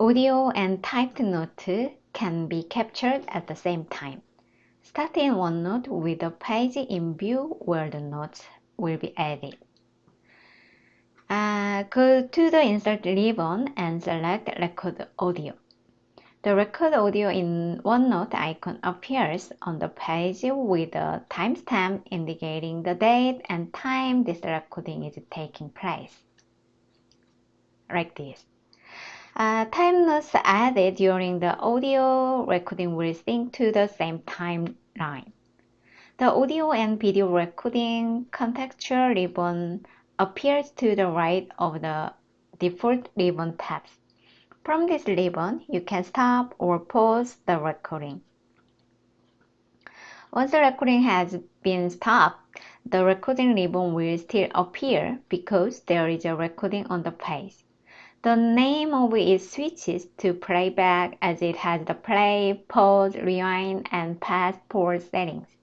Audio and typed note can be captured at the same time. Start in OneNote with a page in view where the notes will be added. Uh, go to the Insert ribbon and select Record Audio. The record audio in OneNote icon appears on the page with a timestamp indicating the date and time this recording is taking place. Like this. Uh, time notes added during the audio recording will sync to the same timeline. The audio and video recording contextual ribbon appears to the right of the default ribbon tabs. From this ribbon, you can stop or pause the recording. Once the recording has been stopped, the recording ribbon will still appear because there is a recording on the page. The name of it switches to playback as it has the play, pause, rewind, and fast forward settings.